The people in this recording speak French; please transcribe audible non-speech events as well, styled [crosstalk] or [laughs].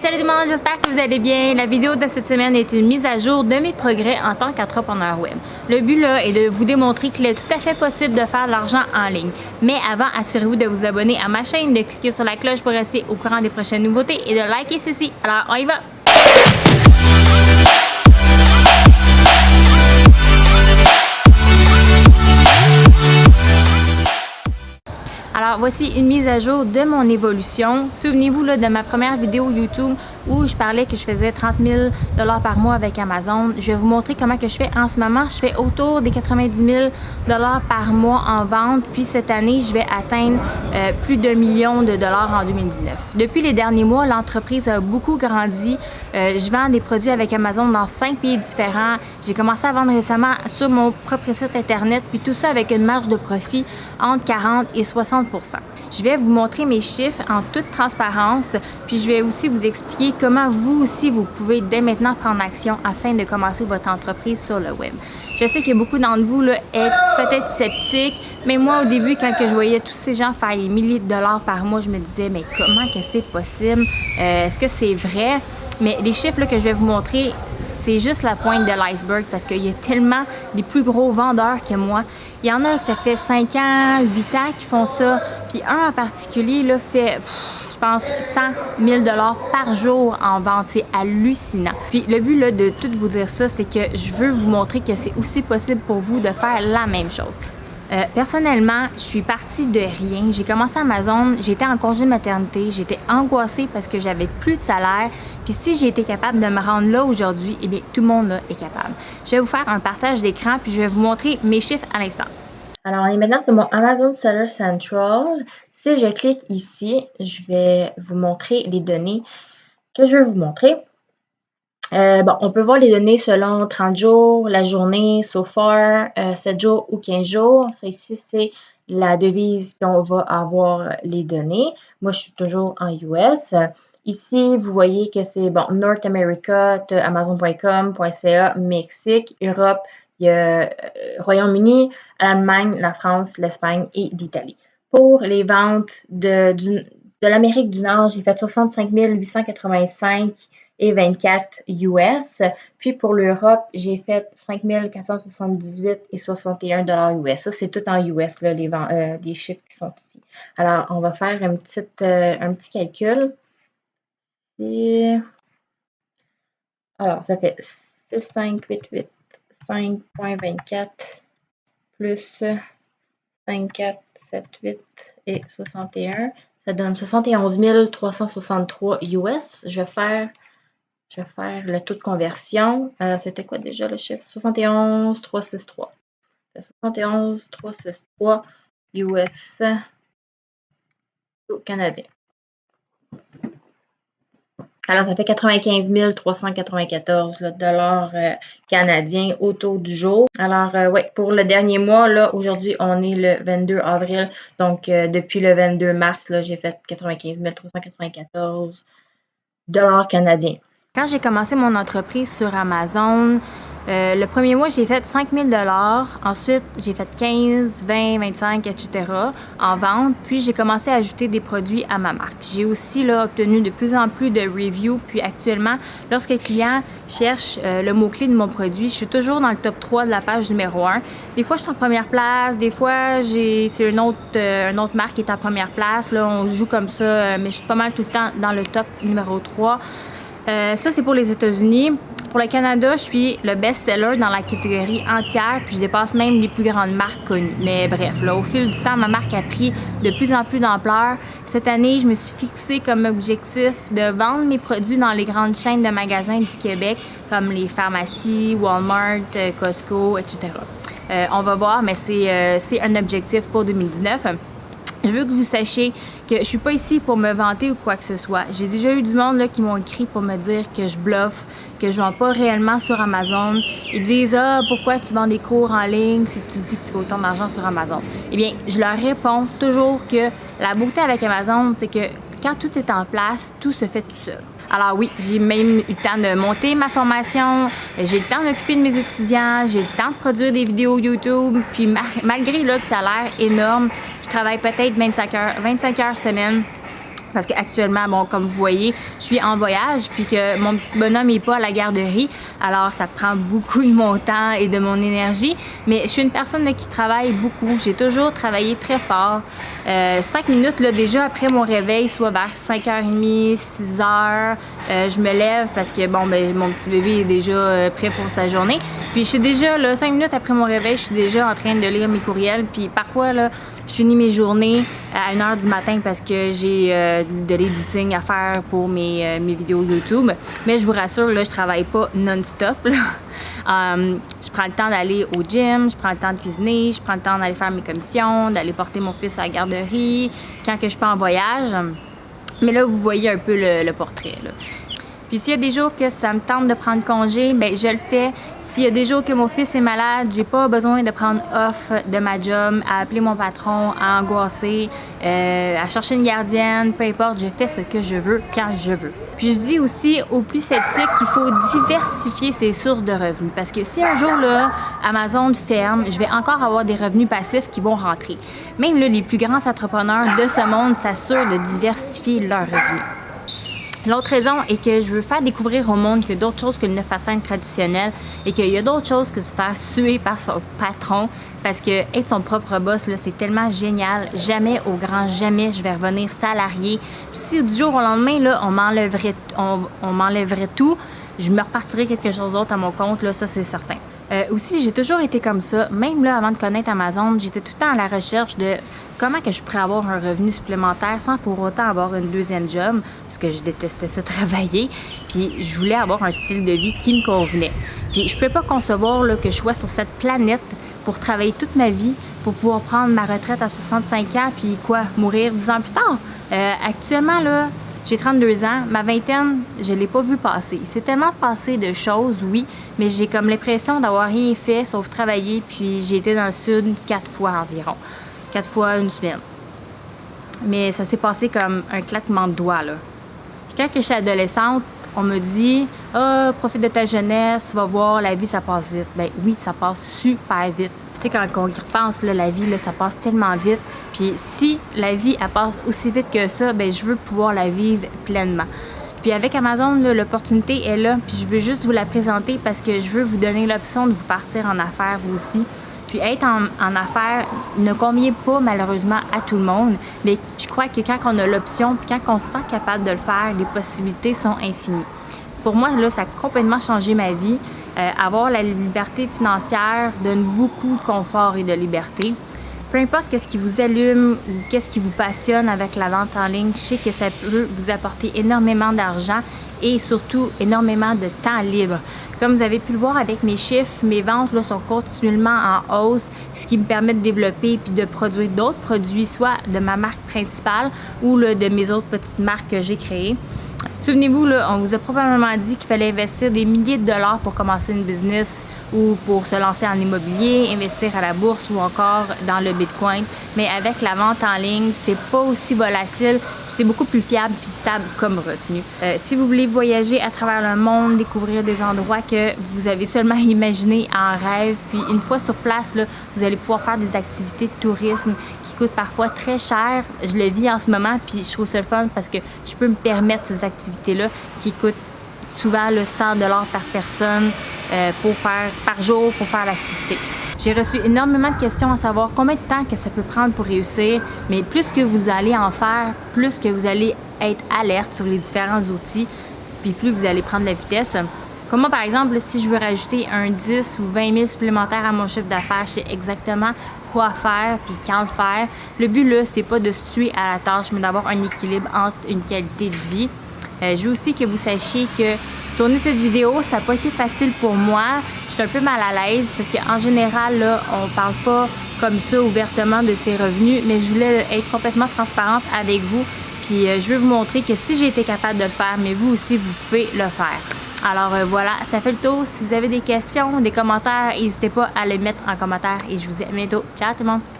Salut tout le monde, j'espère que vous allez bien. La vidéo de cette semaine est une mise à jour de mes progrès en tant qu'entrepreneur web. Le but là est de vous démontrer qu'il est tout à fait possible de faire de l'argent en ligne. Mais avant, assurez-vous de vous abonner à ma chaîne, de cliquer sur la cloche pour rester au courant des prochaines nouveautés et de liker ceci. Alors on y va! Voici une mise à jour de mon évolution. Souvenez-vous de ma première vidéo YouTube où je parlais que je faisais 30 000 par mois avec Amazon. Je vais vous montrer comment que je fais en ce moment. Je fais autour des 90 000 par mois en vente. Puis cette année, je vais atteindre euh, plus d'un million de dollars en 2019. Depuis les derniers mois, l'entreprise a beaucoup grandi. Euh, je vends des produits avec Amazon dans cinq pays différents. J'ai commencé à vendre récemment sur mon propre site internet. Puis tout ça avec une marge de profit entre 40 et 60 je vais vous montrer mes chiffres en toute transparence, puis je vais aussi vous expliquer comment vous aussi vous pouvez dès maintenant prendre action afin de commencer votre entreprise sur le web. Je sais que beaucoup d'entre vous là, êtes peut-être sceptiques, mais moi au début quand je voyais tous ces gens faire des milliers de dollars par mois, je me disais mais comment que c'est possible? Euh, est-ce que c'est vrai? Mais les chiffres que je vais vous montrer, c'est juste la pointe de l'iceberg parce qu'il y a tellement des plus gros vendeurs que moi. Il y en a que ça fait 5 ans, 8 ans qui font ça. Puis un en particulier là, fait, pense, 100 000 par jour en vente. C'est hallucinant. Puis le but là, de tout vous dire ça, c'est que je veux vous montrer que c'est aussi possible pour vous de faire la même chose. Euh, personnellement, je suis partie de rien. J'ai commencé Amazon, j'étais en congé maternité, j'étais angoissée parce que j'avais plus de salaire. Puis si j'ai été capable de me rendre là aujourd'hui, eh bien tout le monde là est capable. Je vais vous faire un partage d'écran puis je vais vous montrer mes chiffres à l'instant. Alors, on est maintenant sur mon Amazon Seller Central. Si je clique ici, je vais vous montrer les données que je vais vous montrer. Euh, bon, on peut voir les données selon 30 jours, la journée, so far, 7 euh, jours ou 15 jours. Ça ici, c'est la devise qu'on va avoir les données. Moi, je suis toujours en US. Ici, vous voyez que c'est bon, North America, Amazon.com, .ca, Mexique, Europe, il y a euh, Royaume-Uni, Allemagne, la France, l'Espagne et l'Italie. Pour les ventes de, l'Amérique du Nord, j'ai fait 65 885 et 24 US. Puis pour l'Europe, j'ai fait 5478 et 61 dollars US. Ça, c'est tout en US, là, les, euh, chiffres qui sont ici. Alors, on va faire une petite, euh, un petit calcul. Alors, ça fait 6588 5.24 plus 5478 et 61. Ça donne 71 363 US. Je vais faire je vais faire le taux de conversion. Euh, c'était quoi déjà le chiffre? 71 363. 71 363 US au canadien. Alors, ça fait 95 394 dollars euh, canadiens au taux du jour. Alors, euh, oui, pour le dernier mois, là, aujourd'hui, on est le 22 avril. Donc, depuis le 22 mars, j'ai fait 95 394 dollars canadiens. Quand j'ai commencé mon entreprise sur Amazon, euh, le premier mois, j'ai fait 5 000 Ensuite, j'ai fait 15, 20, 25, etc. en vente. Puis, j'ai commencé à ajouter des produits à ma marque. J'ai aussi là, obtenu de plus en plus de reviews. Puis, actuellement, lorsque le client cherche euh, le mot-clé de mon produit, je suis toujours dans le top 3 de la page numéro 1. Des fois, je suis en première place. Des fois, c'est une autre, euh, une autre marque qui est en première place. Là, on joue comme ça, mais je suis pas mal tout le temps dans le top numéro 3. Euh, ça, c'est pour les États-Unis. Pour le Canada, je suis le best-seller dans la catégorie entière, puis je dépasse même les plus grandes marques connues. Mais bref, là, au fil du temps, ma marque a pris de plus en plus d'ampleur. Cette année, je me suis fixé comme objectif de vendre mes produits dans les grandes chaînes de magasins du Québec, comme les pharmacies, Walmart, euh, Costco, etc. Euh, on va voir, mais c'est un objectif pour 2019. Je veux que vous sachiez que je suis pas ici pour me vanter ou quoi que ce soit. J'ai déjà eu du monde là, qui m'ont écrit pour me dire que je bluffe, que je vends pas réellement sur Amazon. Ils disent « Ah, pourquoi tu vends des cours en ligne si tu dis que tu fais autant d'argent sur Amazon? » Eh bien, je leur réponds toujours que la beauté avec Amazon, c'est que quand tout est en place, tout se fait tout seul. Alors oui, j'ai même eu le temps de monter ma formation, j'ai le temps d'occuper de mes étudiants, j'ai le temps de produire des vidéos YouTube, puis malgré là, que ça a l'air énorme, je travaille peut-être 25 heures, 25 heures semaine parce qu'actuellement, bon, comme vous voyez, je suis en voyage puis que mon petit bonhomme n'est pas à la garderie, alors ça prend beaucoup de mon temps et de mon énergie. Mais je suis une personne qui travaille beaucoup. J'ai toujours travaillé très fort. Euh, cinq minutes là, déjà après mon réveil, soit vers 5h30, 6h, euh, je me lève parce que bon, ben, mon petit bébé est déjà euh, prêt pour sa journée. Puis je suis déjà, là, cinq minutes après mon réveil, je suis déjà en train de lire mes courriels. Puis parfois, là, je finis mes journées à 1h du matin parce que j'ai euh, de l'editing à faire pour mes, euh, mes, vidéos YouTube. Mais je vous rassure, là, je travaille pas non-stop. um, [laughs] je prends le temps d'aller au gym, je prends le temps de cuisiner, je prends le temps d'aller faire mes commissions, d'aller porter mon fils à la garderie, quand que je pas en voyage. Mais là, vous voyez un peu le, portrait. Puis s'il y a des jours que ça me tente de prendre congé, ben je le fais. S'il y a des jours que mon fils est malade, j'ai pas besoin de prendre off de ma job, à appeler mon patron, à angoisser, euh, à chercher une gardienne, peu importe, je fais ce que je veux quand je veux. Puis je dis aussi aux plus sceptiques qu'il faut diversifier ses sources de revenus parce que si un jour là Amazon ferme, je vais encore avoir des revenus passifs qui vont rentrer. Même là, les plus grands entrepreneurs de ce monde s'assurent de diversifier leurs revenus. L'autre raison est que je veux faire découvrir au monde qu'il y a d'autres choses que le 9 à 5 traditionnel et qu'il y a d'autres choses que se faire suer par son patron parce que être son propre boss, c'est tellement génial. Jamais, au grand jamais, je vais revenir salarié. si du jour au lendemain, on m'enlèverait on, on tout, je me repartirais quelque chose d'autre à mon compte, là, ça c'est certain. Euh, aussi, j'ai toujours été comme ça. Même là, avant de connaître Amazon, j'étais tout le temps à la recherche de comment que je pourrais avoir un revenu supplémentaire sans pour autant avoir une deuxième job, parce que je détestais ça [laughs] travailler. Puis je voulais avoir un style de vie qui me convenait. Puis je ne pouvais pas concevoir là, que je sois sur cette planète pour travailler toute ma vie, pour pouvoir prendre ma retraite à 65 ans, puis quoi, mourir 10 ans plus tard. Euh, actuellement, là, j'ai 32 ans, ma vingtaine, je l'ai pas vu passer. C'est tellement passé de choses, oui, mais j'ai comme l'impression d'avoir rien fait sauf travailler, puis j'ai été dans le sud quatre fois environ. Quatre fois une semaine. Mais ça s'est passé comme un claquement de doigts, là. Puis quand je suis adolescente, on me dit « Ah, profite de ta jeunesse, va voir, la vie, ça passe vite. » Ben oui, ça passe super vite. Quand on y repense, la vie, ça passe tellement vite. Puis si la vie, elle passe aussi vite que ça, ben je veux pouvoir la vivre pleinement. Puis avec Amazon, l'opportunité est là, puis je veux juste vous la présenter parce que je veux vous donner l'option de vous partir en affaires aussi. Puis être en, en affaires ne convient pas malheureusement à tout le monde, mais je crois que quand on a l'option, puis quand on se sent capable de le faire, les possibilités sont infinies. Pour moi, là, ça a complètement changé ma vie. Euh, avoir la liberté financière donne beaucoup de confort et de liberté. Peu importe qu'est-ce qui vous allume ou qu'est-ce qui vous passionne avec la vente en ligne, je sais que ça peut vous apporter énormément d'argent et surtout énormément de temps libre. Comme vous avez pu le voir avec mes chiffres, mes ventes sont continuellement en hausse, ce qui me permet de développer puis de produire d'autres produits, soit de ma marque principale ou de mes autres petites marques que j'ai créées. Souvenez-vous, on vous a probablement dit qu'il fallait investir des milliers de dollars pour commencer une business ou pour se lancer en immobilier, investir à la bourse ou encore dans le Bitcoin. Mais avec la vente en ligne, c'est pas aussi volatile, c'est beaucoup plus fiable puis stable comme revenu. Euh, si vous voulez voyager à travers le monde, découvrir des endroits que vous avez seulement [laughs] imaginé en rêve, puis une fois sur place, là, vous allez pouvoir faire des activités de tourisme coûte parfois très cher. Je le vis en ce moment, puis je trouve ça le fun parce que je peux me permettre ces activités-là qui coûtent souvent le 100 par personne euh, pour faire par jour pour faire l'activité. J'ai reçu énormément de questions à savoir combien de temps que ça peut prendre pour réussir, mais plus que vous allez en faire, plus que vous allez être alerte sur les différents outils, puis plus vous allez prendre la vitesse. Comme moi, par exemple, si je veux rajouter un 10 ou 20 000 supplémentaires à mon chiffre d'affaires, je sais exactement quoi faire puis quand le faire. Le but là, c'est pas de se tuer à la tâche, mais d'avoir un équilibre entre une qualité de vie. Euh, je veux aussi que vous sachiez que tourner cette vidéo, ça n'a pas été facile pour moi. Je suis un peu mal à l'aise parce qu'en général, là, on parle pas comme ça ouvertement de ses revenus, mais je voulais être complètement transparente avec vous. Puis euh, je veux vous montrer que si j'ai été capable de le faire, mais vous aussi, vous pouvez le faire. Alors euh, voilà, ça fait le tour. Si vous avez des questions, des commentaires, n'hésitez pas à les mettre en commentaire et je vous dis à bientôt. Ciao tout le monde!